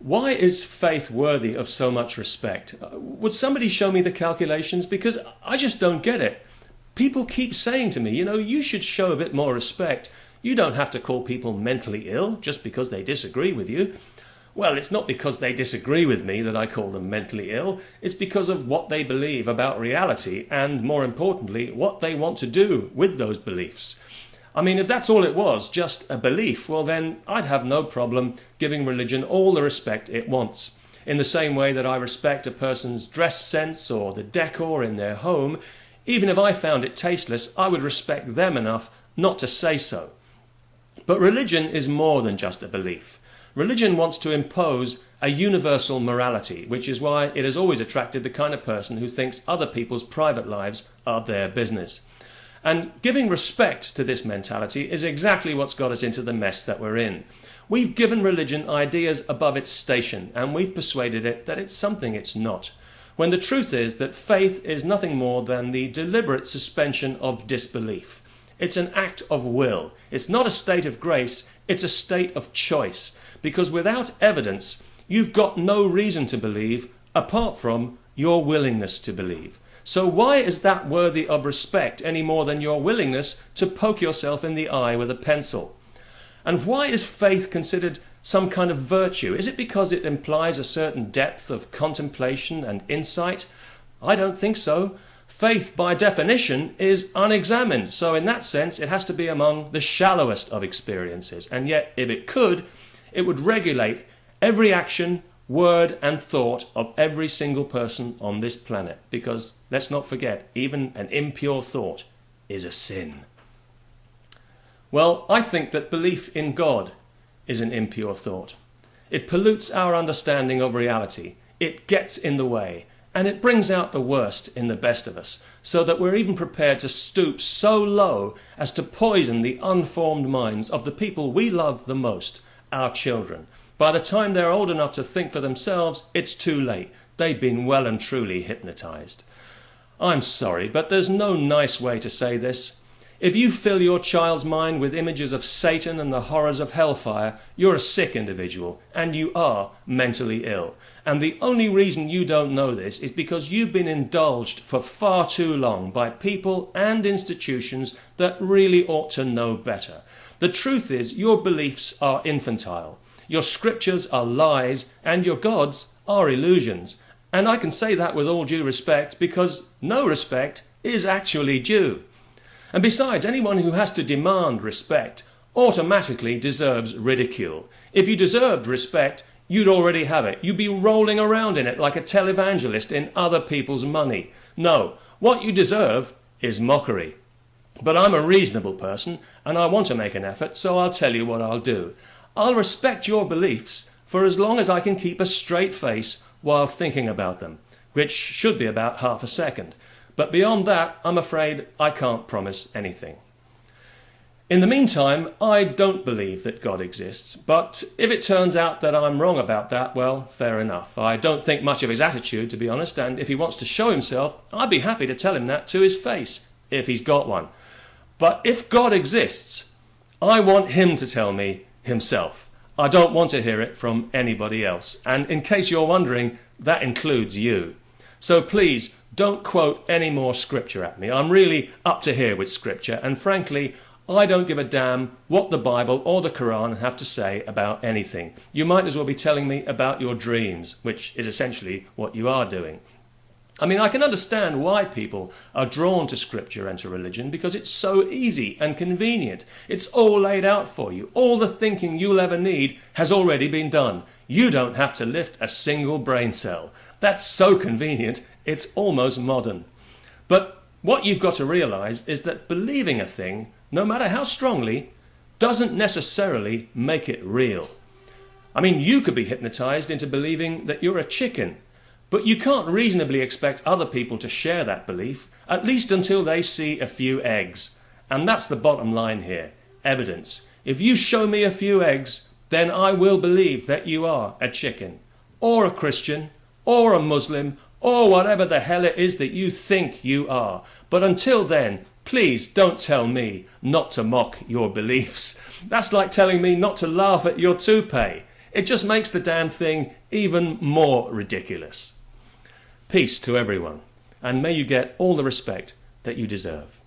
Why is faith worthy of so much respect? Uh, would somebody show me the calculations? Because I just don't get it. People keep saying to me, you know, you should show a bit more respect. You don't have to call people mentally ill just because they disagree with you. Well, it's not because they disagree with me that I call them mentally ill. It's because of what they believe about reality and, more importantly, what they want to do with those beliefs. I mean, if that's all it was, just a belief, well, then I'd have no problem giving religion all the respect it wants. In the same way that I respect a person's dress sense or the decor in their home, even if I found it tasteless, I would respect them enough not to say so. But religion is more than just a belief. Religion wants to impose a universal morality, which is why it has always attracted the kind of person who thinks other people's private lives are their business. And giving respect to this mentality is exactly what's got us into the mess that we're in. We've given religion ideas above its station, and we've persuaded it that it's something it's not. When the truth is that faith is nothing more than the deliberate suspension of disbelief. It's an act of will. It's not a state of grace, it's a state of choice. Because without evidence, you've got no reason to believe apart from your willingness to believe. So why is that worthy of respect any more than your willingness to poke yourself in the eye with a pencil? And why is faith considered some kind of virtue? Is it because it implies a certain depth of contemplation and insight? I don't think so. Faith, by definition, is unexamined, so in that sense it has to be among the shallowest of experiences. And yet, if it could, it would regulate every action, word and thought of every single person on this planet. Because let's not forget, even an impure thought is a sin. Well, I think that belief in God is an impure thought. It pollutes our understanding of reality. It gets in the way. And it brings out the worst in the best of us, so that we're even prepared to stoop so low as to poison the unformed minds of the people we love the most, our children, by the time they're old enough to think for themselves, it's too late. They've been well and truly hypnotized. I'm sorry, but there's no nice way to say this. If you fill your child's mind with images of Satan and the horrors of hellfire, you're a sick individual, and you are mentally ill. And the only reason you don't know this is because you've been indulged for far too long by people and institutions that really ought to know better. The truth is, your beliefs are infantile. Your scriptures are lies, and your gods are illusions. And I can say that with all due respect because no respect is actually due. And besides, anyone who has to demand respect automatically deserves ridicule. If you deserved respect, you'd already have it. You'd be rolling around in it like a televangelist in other people's money. No, what you deserve is mockery. But I'm a reasonable person and I want to make an effort, so I'll tell you what I'll do. I'll respect your beliefs for as long as I can keep a straight face while thinking about them, which should be about half a second. But beyond that, I'm afraid I can't promise anything. In the meantime, I don't believe that God exists, but if it turns out that I'm wrong about that, well, fair enough. I don't think much of his attitude, to be honest, and if he wants to show himself, I'd be happy to tell him that to his face, if he's got one. But if God exists, I want him to tell me himself. I don't want to hear it from anybody else. And in case you're wondering, that includes you. So please don't quote any more scripture at me. I'm really up to here with scripture, and frankly, I don't give a damn what the Bible or the Quran have to say about anything. You might as well be telling me about your dreams, which is essentially what you are doing. I mean, I can understand why people are drawn to scripture and to religion because it's so easy and convenient. It's all laid out for you. All the thinking you'll ever need has already been done. You don't have to lift a single brain cell. That's so convenient, it's almost modern. But what you've got to realize is that believing a thing, no matter how strongly, doesn't necessarily make it real. I mean, you could be hypnotized into believing that you're a chicken but you can't reasonably expect other people to share that belief, at least until they see a few eggs. And that's the bottom line here evidence. If you show me a few eggs, then I will believe that you are a chicken, or a Christian, or a Muslim, or whatever the hell it is that you think you are. But until then, please don't tell me not to mock your beliefs. That's like telling me not to laugh at your toupee. It just makes the damn thing even more ridiculous. Peace to everyone, and may you get all the respect that you deserve.